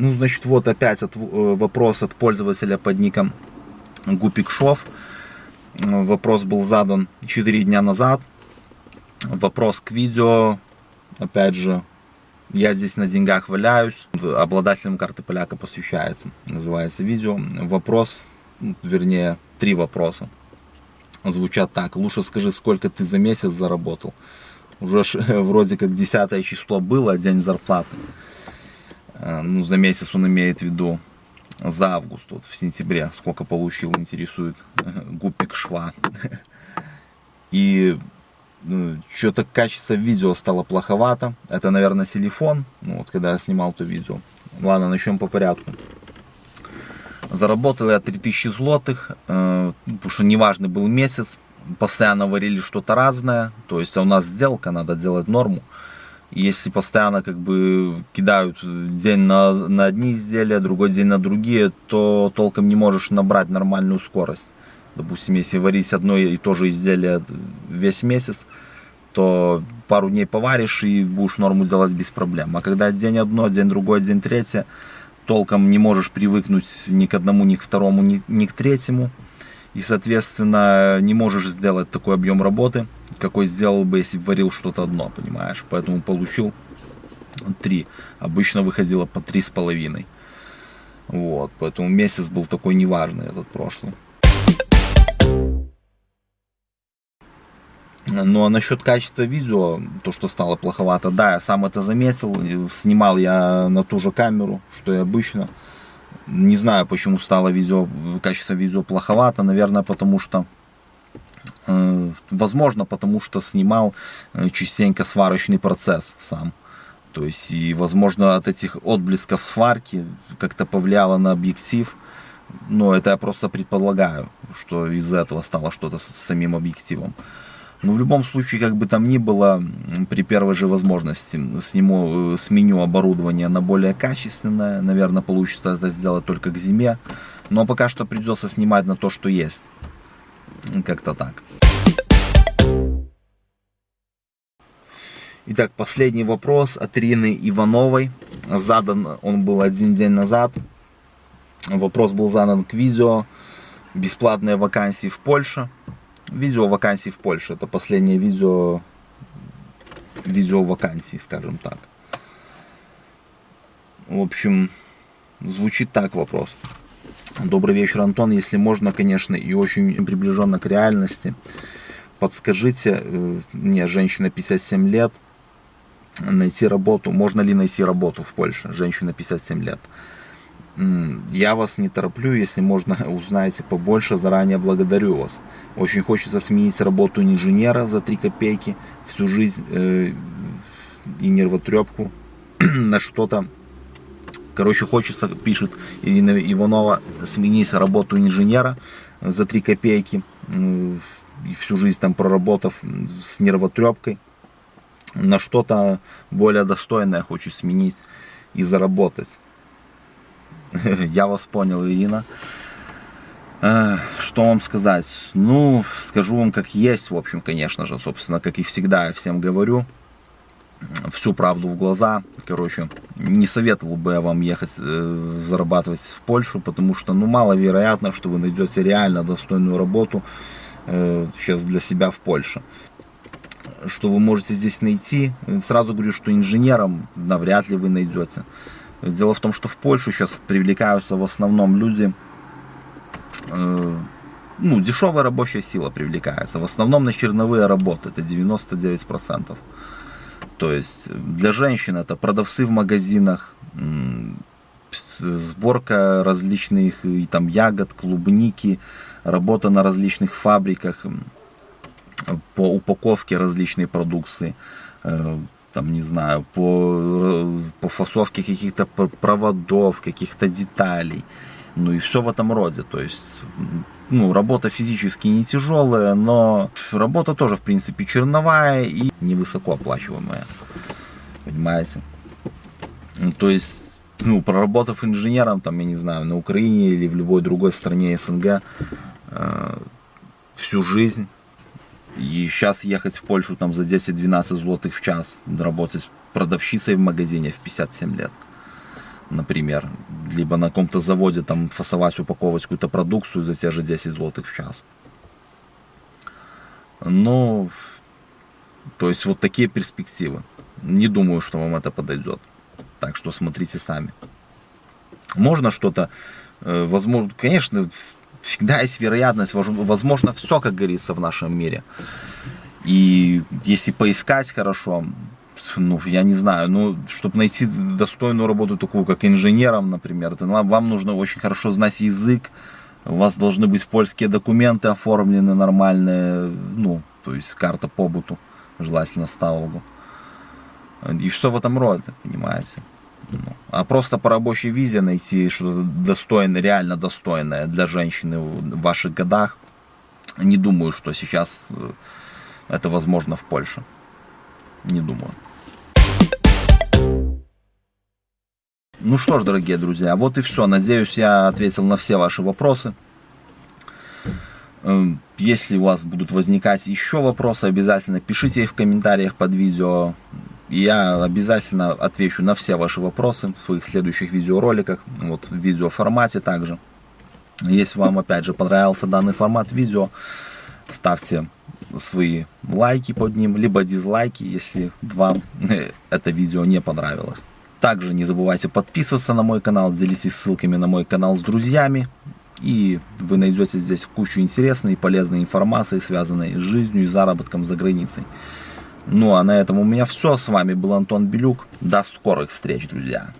Ну, значит, вот опять от, э, вопрос от пользователя под ником Гупикшов. Вопрос был задан 4 дня назад. Вопрос к видео. Опять же, я здесь на деньгах валяюсь. Обладателем карты поляка посвящается. Называется видео. Вопрос, вернее, три вопроса. Звучат так. Лучше скажи, сколько ты за месяц заработал. Уже вроде как 10 число было, день зарплаты. Э, ну, за месяц он имеет в виду за август, вот в сентябре, сколько получил, интересует гупик шва. И ну, что-то качество видео стало плоховато. Это, наверное, телефон, ну, вот когда я снимал то видео. Ладно, начнем по порядку. Заработал я 3000 злотых, э, потому что неважный был месяц. Постоянно варили что-то разное. То есть а у нас сделка, надо делать норму. Если постоянно как бы кидают день на, на одни изделия, другой день на другие, то толком не можешь набрать нормальную скорость. Допустим, если варить одно и то же изделие весь месяц, то пару дней поваришь и будешь норму делать без проблем. А когда день одно, день другой, день третий, толком не можешь привыкнуть ни к одному, ни к второму, ни, ни к третьему. И, соответственно, не можешь сделать такой объем работы, какой сделал бы, если бы варил что-то одно, понимаешь. Поэтому получил 3. Обычно выходило по три с половиной. Вот, поэтому месяц был такой неважный этот прошлый. Ну а насчет качества видео, то что стало плоховато, да, я сам это заметил, снимал я на ту же камеру, что и обычно. Не знаю, почему стало видео, качество видео плоховато, наверное, потому что, э, возможно, потому что снимал э, частенько сварочный процесс сам. То есть, и, возможно, от этих отблесков сварки как-то повлияло на объектив. Но это я просто предполагаю, что из-за этого стало что-то с, самим объективом. Но в любом случае, как бы там ни было, при первой же возможности сниму, э, сменю оборудование на более качественное. Наверное, получится это сделать только к зиме. Но пока что придется снимать на то, что есть. Как-то так. Итак, последний вопрос от Ирины Ивановой. Задан он был один день назад. Вопрос был задан к видео. Бесплатные вакансии в Польше. Видео вакансий в Польше. Это последнее видео, видео вакансий, скажем так. В общем, звучит так вопрос. Добрый вечер, Антон. Если можно, конечно, и очень приближенно к реальности, подскажите, э, мне женщина 57 лет, найти работу, можно ли найти работу в Польше, женщина 57 лет. Я вас не тороплю, если можно, узнаете побольше, заранее благодарю вас. Очень хочется сменить работу инженера за 3 копейки, всю жизнь э, и нервотрепку на что-то. Короче, хочется, пишет Ирина Иванова, сменить работу инженера за 3 копейки, э, всю жизнь там проработав с нервотрепкой, на что-то более достойное хочу сменить и заработать. Я вас понял, Ирина. Что вам сказать? Ну, скажу вам как есть, в общем, конечно же, собственно, как и всегда я всем говорю. Всю правду в глаза. Короче, не советовал бы я вам ехать э, зарабатывать в Польшу, потому что, ну, маловероятно, что вы найдете реально достойную работу э, сейчас для себя в Польше. Что вы можете здесь найти? Сразу говорю, что инженером навряд ли вы найдете. Дело в том, что в Польшу сейчас привлекаются в основном люди, э, ну, дешевая рабочая сила привлекается. В основном на черновые работы, это 99%. То есть для женщин это продавцы в магазинах, сборка различных и там ягод, клубники, работа на различных фабриках по упаковке различной продукции. Э, там, не знаю, по, по фасовке каких-то проводов, каких-то деталей. Ну и все в этом роде. То есть, ну, работа физически не тяжелая, но работа тоже, в принципе, черновая и невысоко оплачиваемая. Понимаете? Ну, то есть, ну, проработав инженером, там, я не знаю, на Украине или в любой другой стране СНГ э, всю жизнь, и сейчас ехать в Польшу там за 10-12 злотых в час, работать продавщицей в магазине в 57 лет. например, либо на каком-то заводе там фасовать, упаковывать какую-то продукцию за те же 10 злотых в час. Но, то есть вот такие перспективы. Не думаю, что вам это подойдет. Так что смотрите сами. Можно что-то, э, возможно, конечно, всегда есть вероятность, возможно, все, как говорится, в нашем мире. И если поискать хорошо, ну, я не знаю, ну, чтобы найти достойную работу такую, как инженером, например, то вам, вам нужно очень хорошо знать язык, у вас должны быть польские документы оформлены нормальные, ну, то есть карта побуту, желательно ставогу. И все в этом роде, понимаете. А просто по рабочей визе найти что-то достойное, реально достойное для женщины в ваших годах, не думаю, что сейчас э, это возможно в Польше. Не думаю. Ну что ж, дорогие друзья, вот и все. Надеюсь, я ответил на все ваши вопросы. Эм, если у вас будут возникать еще вопросы, обязательно пишите их в комментариях под видео. Я обязательно отвечу на все ваши вопросы в своих следующих видеороликах, вот в видеоформате также. Если вам опять же понравился данный формат видео, ставьте свои лайки под ним, либо дизлайки, если вам это видео не понравилось. Также не забывайте подписываться на мой канал, делитесь ссылками на мой канал с друзьями. И вы найдете здесь кучу интересной и полезной информации, связанной с жизнью и заработком за границей. Ну а на этом у меня все. С вами был Антон Белюк. До скорых встреч, друзья.